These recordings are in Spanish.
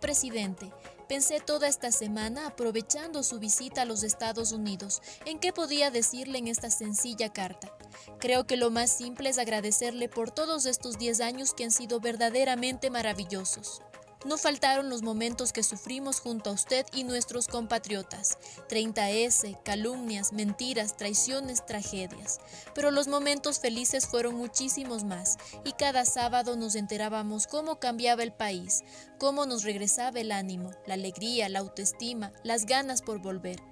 presidente, pensé toda esta semana, aprovechando su visita a los Estados Unidos, en qué podía decirle en esta sencilla carta. Creo que lo más simple es agradecerle por todos estos 10 años que han sido verdaderamente maravillosos. No faltaron los momentos que sufrimos junto a usted y nuestros compatriotas. 30S, calumnias, mentiras, traiciones, tragedias. Pero los momentos felices fueron muchísimos más y cada sábado nos enterábamos cómo cambiaba el país, cómo nos regresaba el ánimo, la alegría, la autoestima, las ganas por volver.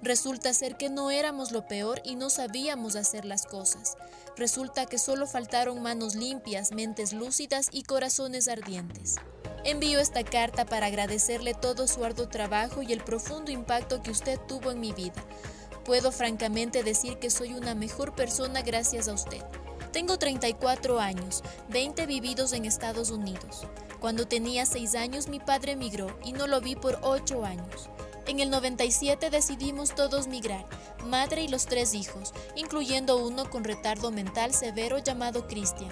Resulta ser que no éramos lo peor y no sabíamos hacer las cosas. Resulta que solo faltaron manos limpias, mentes lúcidas y corazones ardientes. Envío esta carta para agradecerle todo su arduo trabajo y el profundo impacto que usted tuvo en mi vida. Puedo francamente decir que soy una mejor persona gracias a usted. Tengo 34 años, 20 vividos en Estados Unidos. Cuando tenía 6 años mi padre emigró y no lo vi por 8 años. En el 97 decidimos todos migrar, madre y los tres hijos, incluyendo uno con retardo mental severo llamado Christian.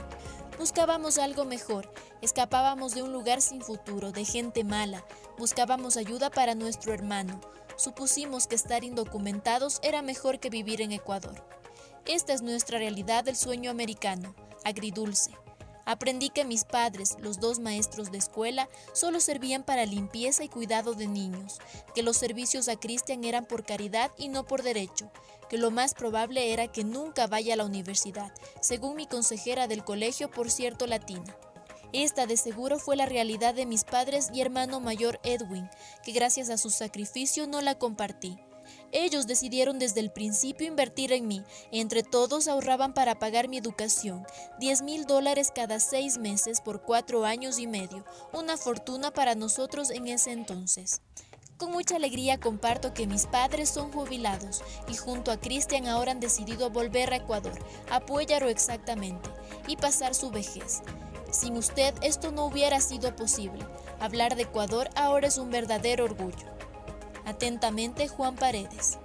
Buscábamos algo mejor, escapábamos de un lugar sin futuro, de gente mala, buscábamos ayuda para nuestro hermano. Supusimos que estar indocumentados era mejor que vivir en Ecuador. Esta es nuestra realidad del sueño americano, agridulce. Aprendí que mis padres, los dos maestros de escuela, solo servían para limpieza y cuidado de niños, que los servicios a Cristian eran por caridad y no por derecho, que lo más probable era que nunca vaya a la universidad, según mi consejera del colegio, por cierto latina. Esta de seguro fue la realidad de mis padres y hermano mayor Edwin, que gracias a su sacrificio no la compartí. Ellos decidieron desde el principio invertir en mí. Entre todos ahorraban para pagar mi educación. 10 mil dólares cada seis meses por cuatro años y medio. Una fortuna para nosotros en ese entonces. Con mucha alegría comparto que mis padres son jubilados y junto a Cristian ahora han decidido volver a Ecuador, a exactamente, y pasar su vejez. Sin usted esto no hubiera sido posible. Hablar de Ecuador ahora es un verdadero orgullo. Atentamente, Juan Paredes.